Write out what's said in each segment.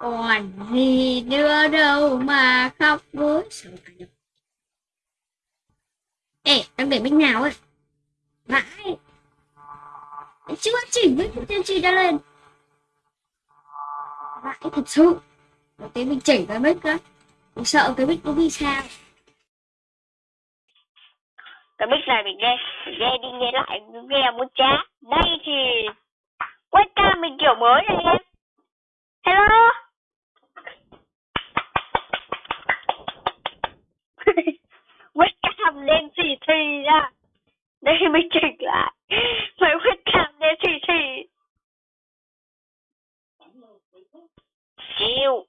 còn gì nữa đâu mà khóc với ê, đang để bên nào ấy? Vãi. Chưa chỉnh với tiên tri đã lên. Vãi thật sự. Một tí mình chỉnh cái mic đó mình sợ cái mic nó bị sao. Cái mic này mình nghe mình nghe đi, nghe lại nghe muốn chá đây thì webcam mình kiểu mới này em. Hello? webcam lên xì xì ra đây mình chỉnh lại. Phải webcam lên xì xì chịu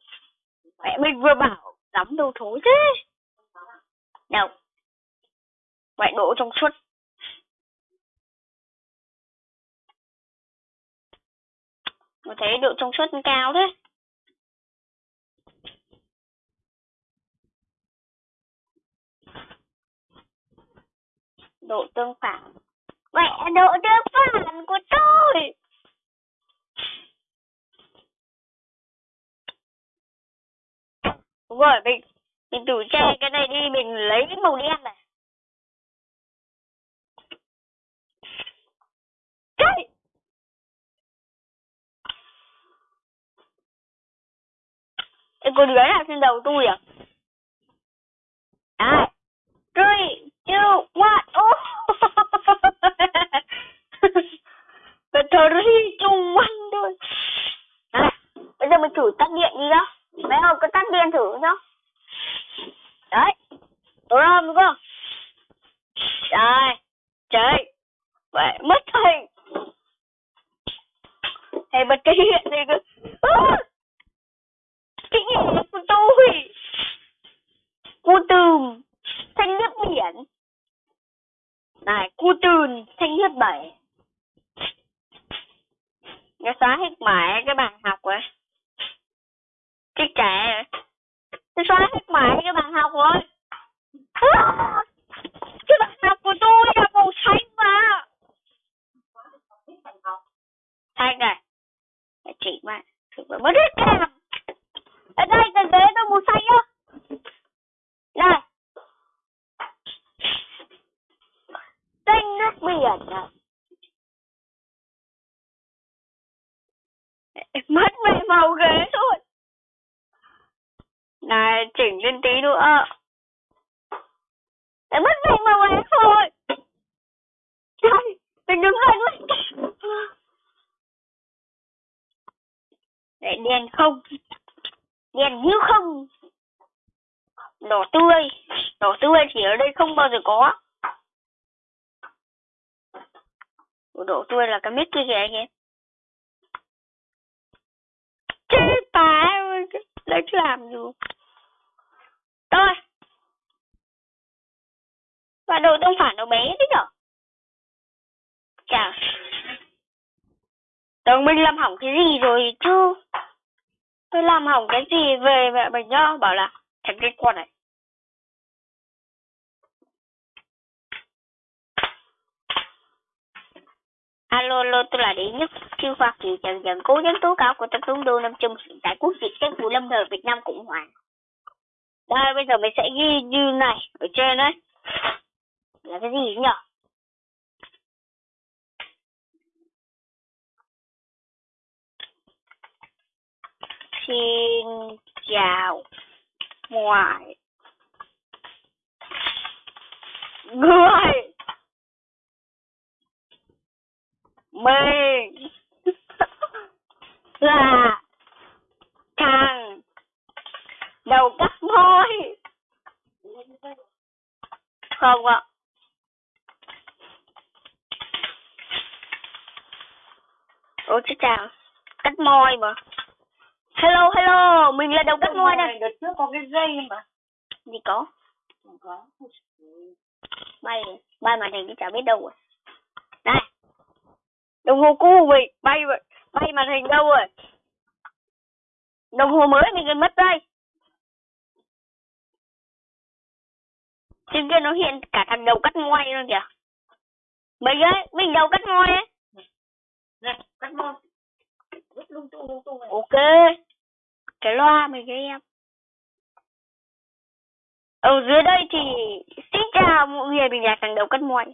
mẹ mình vừa bảo lắm đồ thối thế nào. Mẹ đổ trong suốt. Tôi thấy độ trong suốt cao thế. Độ tương phản. Mẹ độ tương phản của tôi. Đúng rồi, mình, mình tủ che cái này đi, mình lấy cái màu đen này. Cái Cái con đứa nào trên đầu tôi à? À, Three, You want? Oh. Mà thực phẩm mất hết cam ở đây cái ghế tôi màu xanh á này. Xanh nước biển à? Mất về màu ghế rồi. Này, chỉnh lên tí nữa. Để mất về màu ghế rồi. Trời, mình đứng lên lại đèn không? Đèn như không? Đỏ tươi. Đỏ tươi thì ở đây không bao giờ có. Đỏ tươi là cái mít kia kìa anh em. Chết bà lấy làm gì? Thôi. Và đồ tương phản nó bé thế nhở? Chào. Tưởng mình làm hỏng cái gì rồi chứ Tôi làm hỏng cái gì về mẹ mình nhá Bảo là thành cái con này Alo, alo, tôi là đệ nhất siêu khoa kỳ trần dần cố vấn tố cáo của tổng thống đô năm hiện tại quốc dịch các vụ lâm thời Việt Nam Cộng Hòa. Đây, bây giờ mình sẽ ghi như này ở trên đấy. Là cái gì nhỉ? Xin chào mọi người. Mình là thằng đầu cắt môi không ạ. Ủa chứ chào cắt môi mà hello hello mình là đầu cắt môi đây đợt trước có cái dây mà. Gì có? Không có. Bay bay màn hình thì chả biết đâu rồi. Đây đồng hồ cu vậy bay vậy bay màn hình đâu rồi? Đồng hồ mới mình gần mất đây. Trên kia nó hiện cả thằng đầu cắt môi luôn kìa. Mình ấy mình đầu cắt môi ấy. Này cắt môi này. Ok cái loa mình cho em. Ở dưới đây thì xin chào mọi người, mình là thằng đầu cân mồi.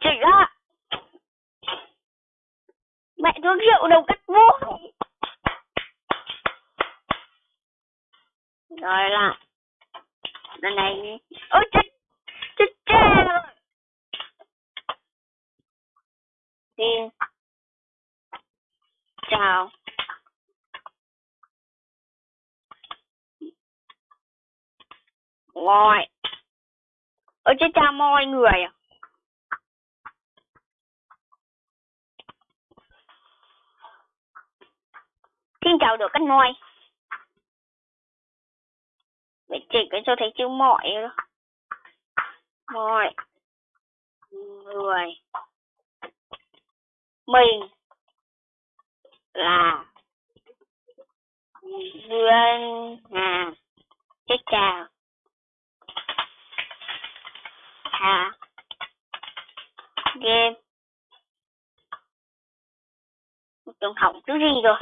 Chỉ ra mẹ thuốc rượu đầu cắt muội Rồi là lần này ôi chết chết chết rồi. Chào mọi ôi, chết cha mọi người à. Xin chào được các môi Vậy chỉnh cái cho thấy chữ mọi mọi người. Mình là Duyên Hà. Xin chào Hà Game Trường học thứ gì rồi.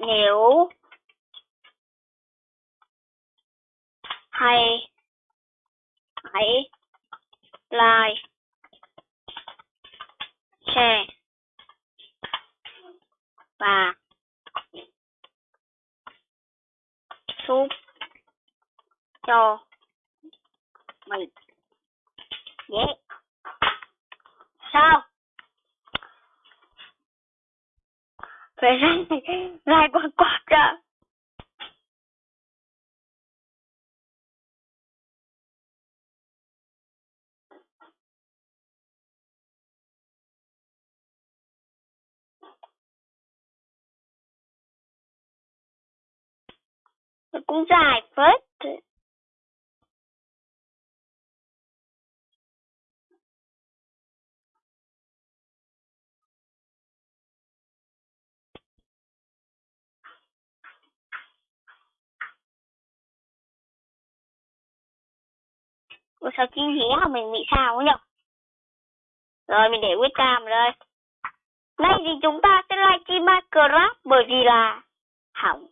Nếu hay hãy like share và cho. Mình nhé. Sao? Phải ra ra quá quá ra à? cũng dài phết. Ủa sao chim hé mà mình bị sao ấy nhở Rồi mình để quyết cam đây Nay thì chúng ta sẽ livestream Minecraft bởi vì là hỏng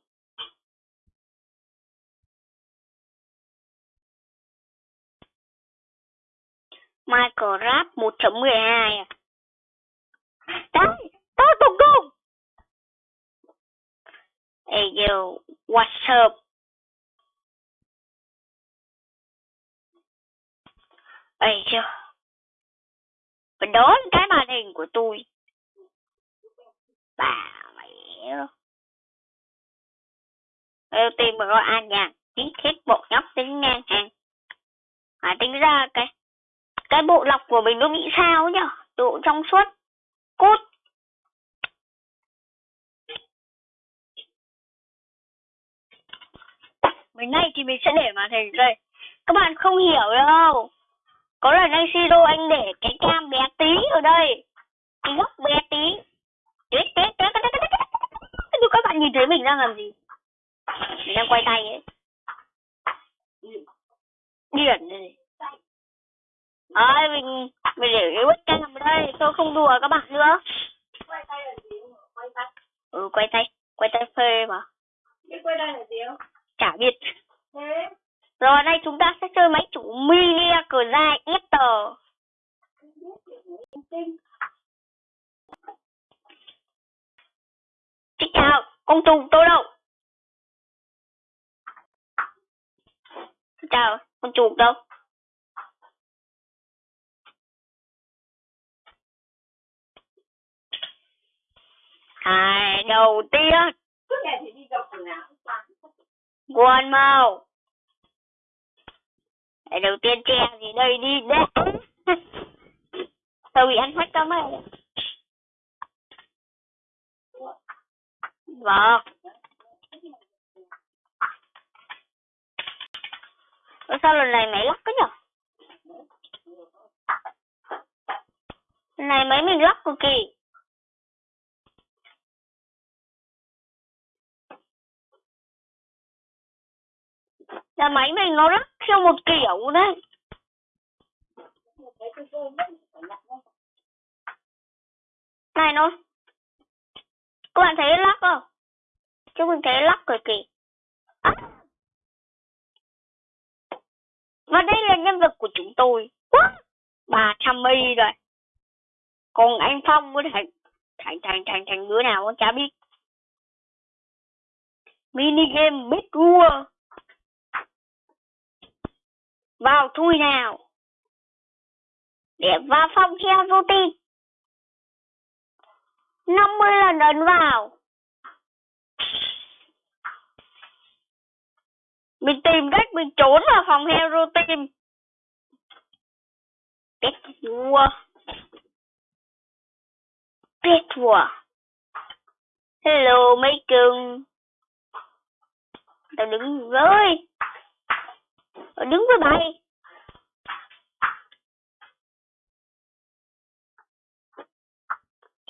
Minecraft 1.12 à. Đấy, tôi cùng cùng. Hey yo, what's up? Ấy chưa? Và đón cái màn hình của tôi. Bà mẹ. Đầu tiên mà gọi an nhàn tí hết bộ nhóc, tính ngang hàng. mà tính ra cái cái bộ lọc của mình nó bị sao nhở độ trong suốt cốt mình này thì mình sẽ để màn hình đây các bạn không hiểu đâu có lần anh siro anh để cái cam bé tí ở đây cái góc bé tí nhưng các bạn nhìn thấy mình đang làm gì mình đang quay tay ấy điển này Ơi mình mình để cái webcam ở đây, tôi không đùa các bạn nữa. Quay tay là gì? Quay tay. Ừ quay tay, quay tay phê mà. Cái quay tay là gì không? Chả biết. Thế. Rồi đây chúng ta sẽ chơi máy chủ mini cờ dài Ether. Xin chào, công tùng tôi đâu? Xin chào, con chuột đâu? Hai đầu tiên quần màu đầu tiên che gì đây đi đấy Tôi bị ăn hết cơm rồi Vâng Ủa, sao lần này máy lắc cái nhở? Lần này máy mình lắc cực kỳ là máy mình nó rất theo một kiểu đấy. Này, nó các bạn thấy lắc không? Chứ mình thấy lắc cực kỳ à. và đây là nhân vật của chúng tôi. Bà trăm mi rồi. Còn anh phong với thành thành thành thành thành đứa nào cũng chả biết. Mini game biết vua vào thui nào. Để vào phòng theo routine 50 lần ấn vào. Mình tìm cách mình trốn vào phòng hero team biết vua biết vua hello, mấy cưng. Tao đứng với đứng với bay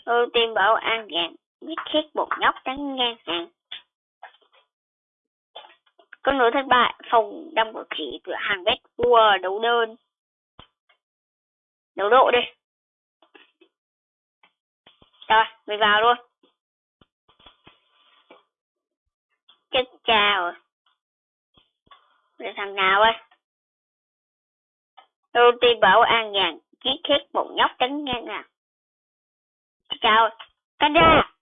ưu tiên bảo an gạn biết khét bột nhóc trắng ngang hàng. Con nữa thất bại phòng đâm của khỉ cửa hàng vét vua đấu đơn. Đấu độ đi. Rồi mình vào luôn. Chết chào là thằng nào ơi ưu tiên bảo an nhàn chiếc khét một nhóc trắng ngang à. Chào canh ra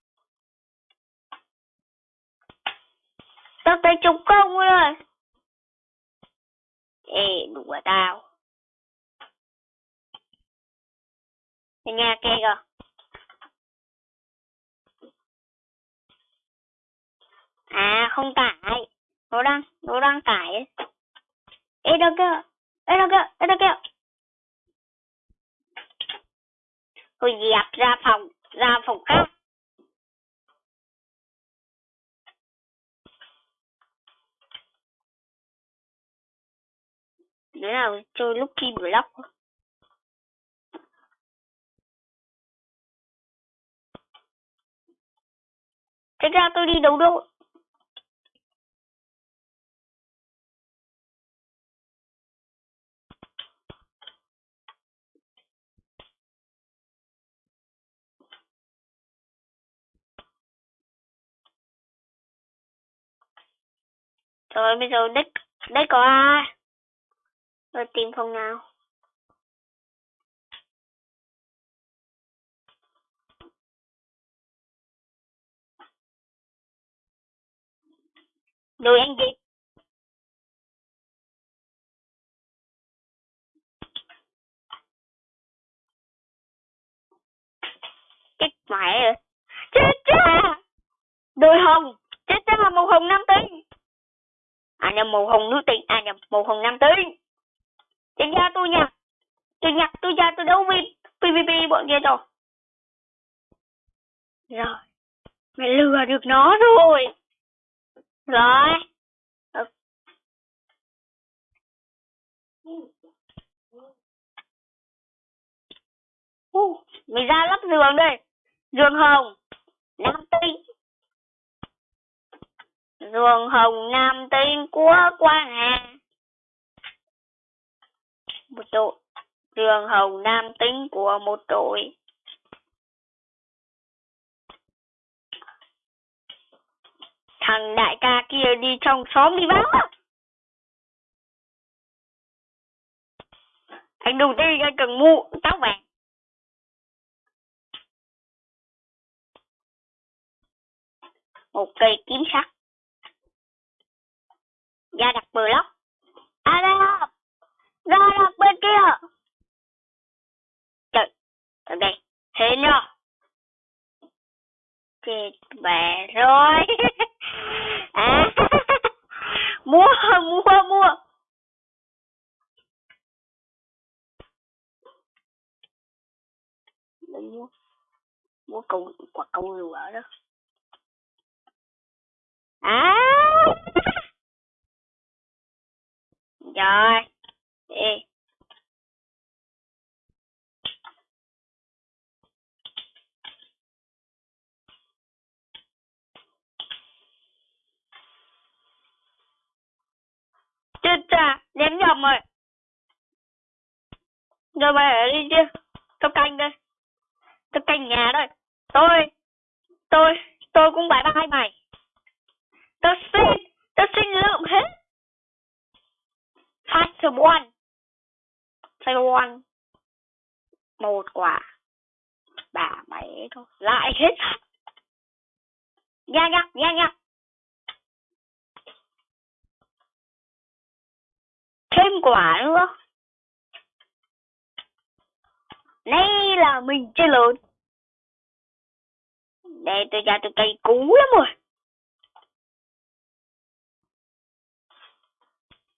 tao tới trục công rồi. Ê, đùa tao. Nhà kia kìa. À không tải nó đang nó đang cải ê, đâu kia ê, đâu kia ê, đâu kia tôi dẹp ra phòng ra phòng khác. Đứa nào? Chơi lúc khi block Thế ra tôi đi đấu đâu. Rồi, bây giờ đích đây có ai? Rồi, tìm phòng nào? Rồi anh gì? Chết mẹ rồi. Chết cha! Đôi hồng! Chết cha màu hồng năm nhầm màu hồng nữ tinh, à nhầm màu hồng nam tính Chết ra tôi nha. Tôi nhặt tôi ra tôi đấu với PVP bọn kia rồi. Rồi. Mày lừa được nó rồi. Rồi. Uh, mày ra lắp giường đây. Giường hồng. Nam tinh. Giường hồng nam tinh của Quang Hà. Một đội. Giường hồng nam tính của một đội. Thằng đại ca kia đi trong xóm đi báo. Anh đầu tiên anh cần mua tóc vàng. Một cây kiếm sắt ra đặt block à ra ra đặt bên kia. Trời ở đây thế nhá chết mẹ rồi. À mua mua mua. Đừng mua mua cầu, quả cầu lửa đó. À. rồi, đi. Chết cha ném nhầm rồi. Rồi mày ở đi chứ tao canh đây. Tao canh nhà đây. Tôi tôi tôi cũng bye bye mày. Tao xin tao xin lượm hết. Fight one. Fight one. Một quả. Bà mày thôi. Lại hết. Nha nha nha nha thêm quả nữa. Đây là mình chơi lớn. Đây tôi ra tôi cây cú lắm rồi.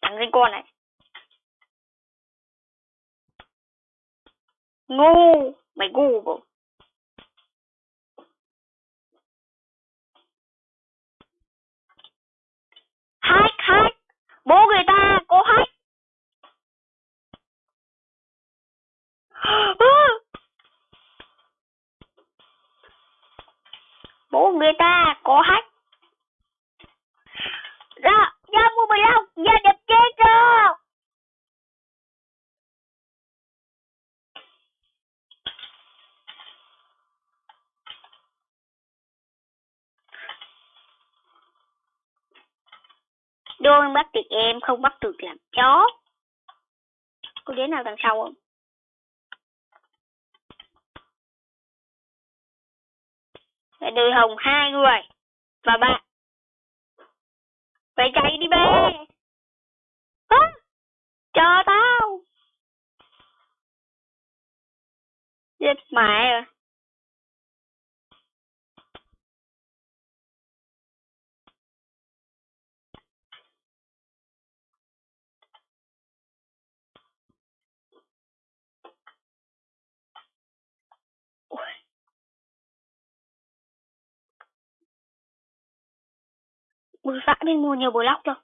Thằng sinh con này. Ngu, mày ngu bộ hack hack bố người ta có hack bố người ta có hack ra ra mua mười lăm ra đẹp chết rồi đôi bắt được em không bắt được làm chó. Cô đứa nào đằng sau không? Phải đuôi hồng hai người. Và bạn phải chạy đi bé. À, chờ tao. Giết mẹ rồi. Bữa vã mình mua nhiều block rồi.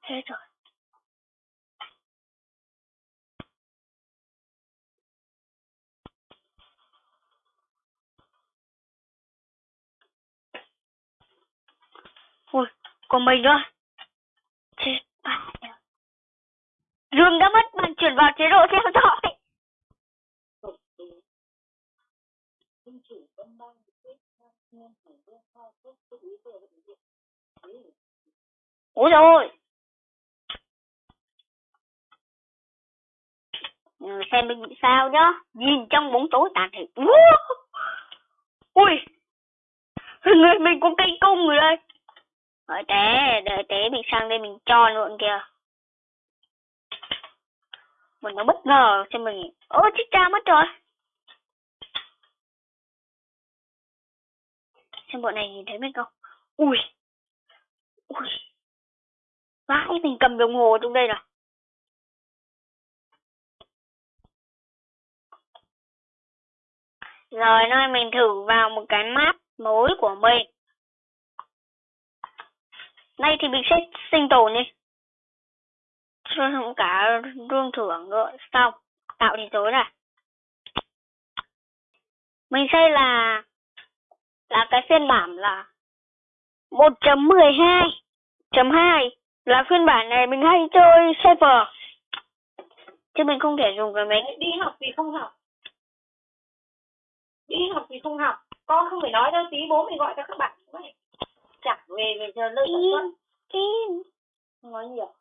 Hết rồi. Ui, còn mình nữa. Chết bại rồi. Dương đã mất bạn chuyển vào chế độ theo dõi. Ôi rồi Xem mình bị sao nhá. Nhìn trong bóng tối tàn thì Ui. Người mình có cây cung rồi đây. Đợi té Đợi té mình sang đây mình cho luôn kìa. Mình nó bất ngờ cho mình. Ôi chết cha mất rồi. Xem bọn này nhìn thấy mình không Ui Ui Vãi, mình cầm đồng hồ trong đây rồi Rồi, nơi mình thử vào một cái map mới của mình. nay thì mình sẽ sinh tồn đi. Cho cả rương thưởng nữa. Xong. Tạo thì tối rồi Mình xây là là cái phiên bản là 1.12.2 là phiên bản này mình hay chơi server. Chứ mình không thể dùng cái máy. Đi học thì không học. Đi học thì không học. Con không phải nói đâu tí bố mình gọi cho các bạn. Chẳng về về giờ xuất in không nói nhiều.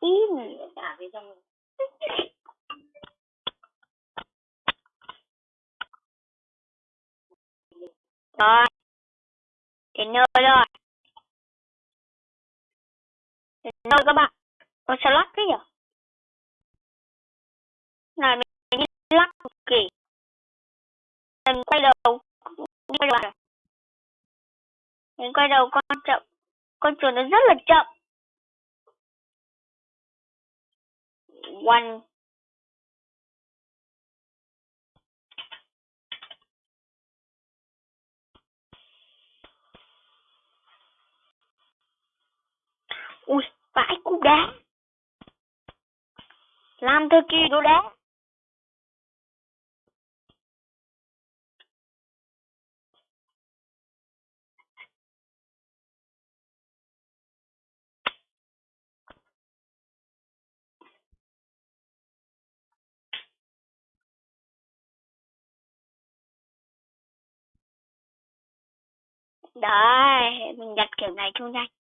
In. Trả về trong rồi. Đến nơi rồi. Đến nơi các bạn. Con sao lắc thế nhỉ? Này, mình lắc cực kỳ. Mình quay đầu đi quay đầu mình quay đầu con chậm. Con chuột nó rất là chậm. One ui vãi cú đá làm thơ kỳ đồ đá Đấy, mình đặt kiểu này chung nhanh.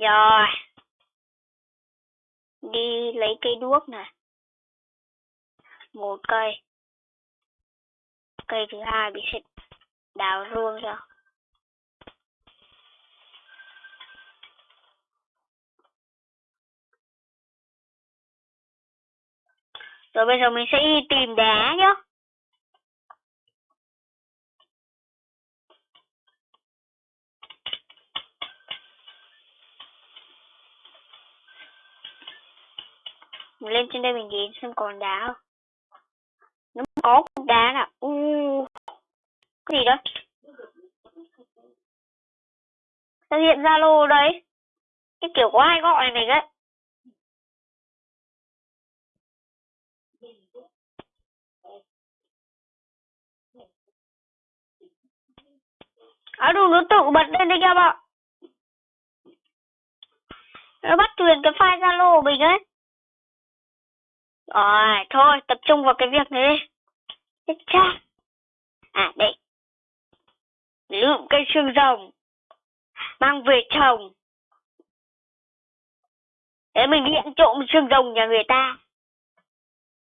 Rồi. Đi lấy cây đuốc này. Một cây. Cây thứ hai bị xịt đào ruông rồi Rồi bây giờ mình sẽ đi tìm đá nhá. Mình lên trên đây mình nhìn xem còn đá không. Nó có cục đá nào. U. Cái gì đó? Sao hiện Zalo đấy? Cái kiểu có ai gọi này đấy. À đủ nó tự bật lên đấy các bạn. Nó bắt truyền cái file Zalo của mình ấy. Rồi, thôi, tập trung vào cái việc này đi. Chết cha. À, đây. Lượm cây xương rồng. Mang về trồng. Để mình đi ăn trộm xương rồng nhà người ta.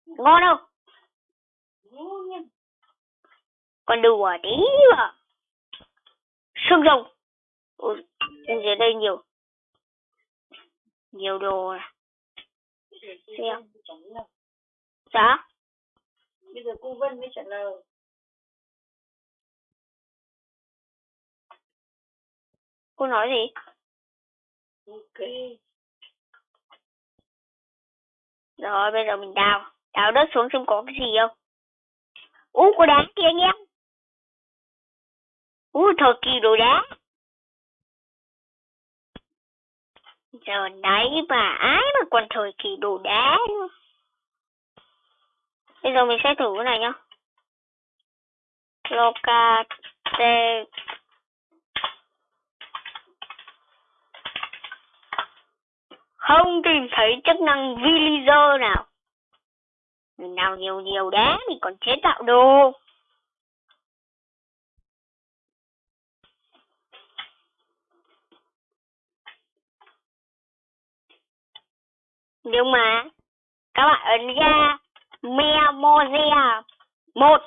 Ngon không? Còn đùa tí mà. Xương rồng. Ôi, dưới đây nhiều. Nhiều đồ. À. Xem. Dạ? Bây giờ cô Vân mới trả lời. Cô nói gì? Ok. Rồi bây giờ mình đào. Đào đất xuống xem có cái gì không. Ú có đá kìa anh em. Ú thời kỳ đồ đá. Giờ đấy mà ai mà còn thời kỳ đồ đá nữa. Bây giờ mình sẽ thử cái này nhá. Locate Không tìm thấy chức năng villager nào. Mình nào nhiều nhiều đá mình còn chế tạo đồ. Nhưng mà, các bạn ấn ra Memoria. Một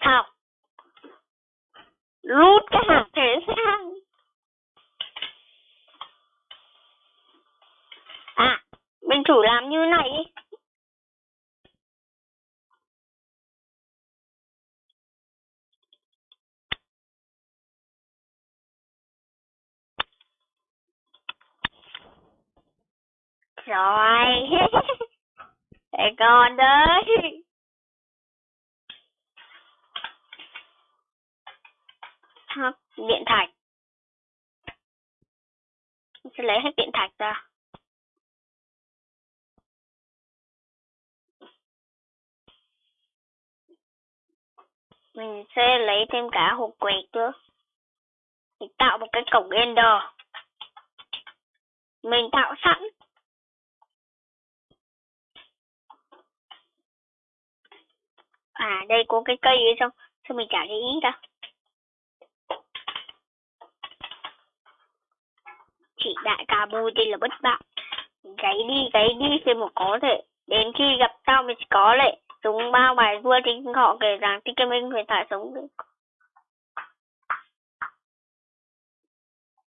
học. Rút cái hạt thế sang à mình thử làm như này đi. Rồi con đấy. Hấp điện thạch mình sẽ lấy hết điện thạch ra? Mình sẽ lấy thêm cả hộp quẹt nữa. Mình tạo một cái cổng ender. Mình tạo sẵn à đây có cái cây ấy xong sao mình chả để ý ta chị đại ca bôi đây là bất bại, gáy đi gáy đi khi mà có thể. Đến khi gặp tao mình có lệ. Dùng bao bài vua thì họ kể rằng thì cái mình phải thả sống được.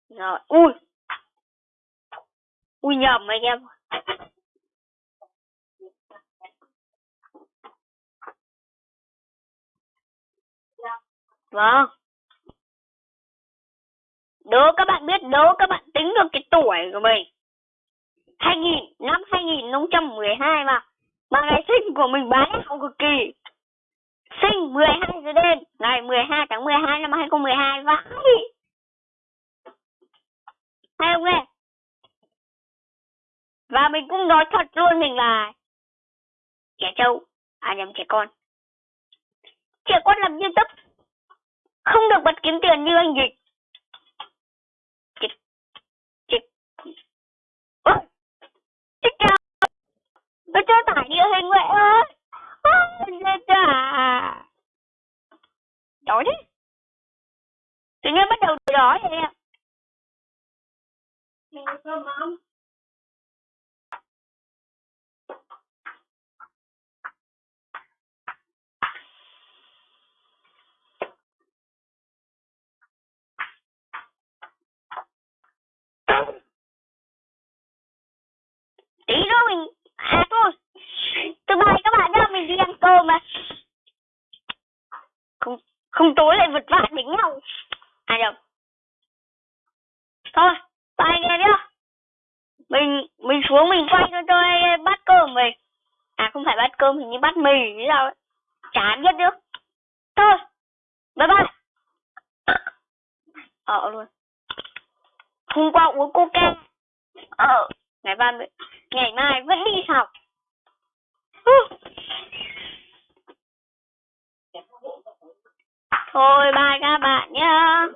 Rồi ui. Ui nhầm anh em Vâng. Đố các bạn biết, đố các bạn tính được cái tuổi của mình. 2000, năm 2012 mà. Mà ngày sinh của mình bá đạo cực kỳ. Sinh 12 giờ đêm, ngày 12 tháng 12 năm 2012 vãi. Hay không nghe? Và mình cũng nói thật luôn mình là trẻ trâu, à nhầm trẻ con. Trẻ con làm như tấp không được bật kiếm tiền như anh dịch dịch dịch nó dịch cho tải địa hình vậy ơi. Ra ra Đói đấy Tự nhiên bắt đầu đói vậy ạ Mình có cơm không? Tí nữa mình À thôi Tôi bye các bạn cơ cơm mà Không Không tối lại vật vã đánh nhau À được. Thôi Bye anh em nhá. Mình Mình xuống mình quay cho tôi bắt cơm về. À không phải bắt cơm Hình như bắt mì như sao ấy. Chán biết nữa Thôi, Bye bye. Ờ luôn. Hôm qua uống coca. Ờ Ngày mai Ngày mai vẫn đi học. Thôi bye các bạn nhé.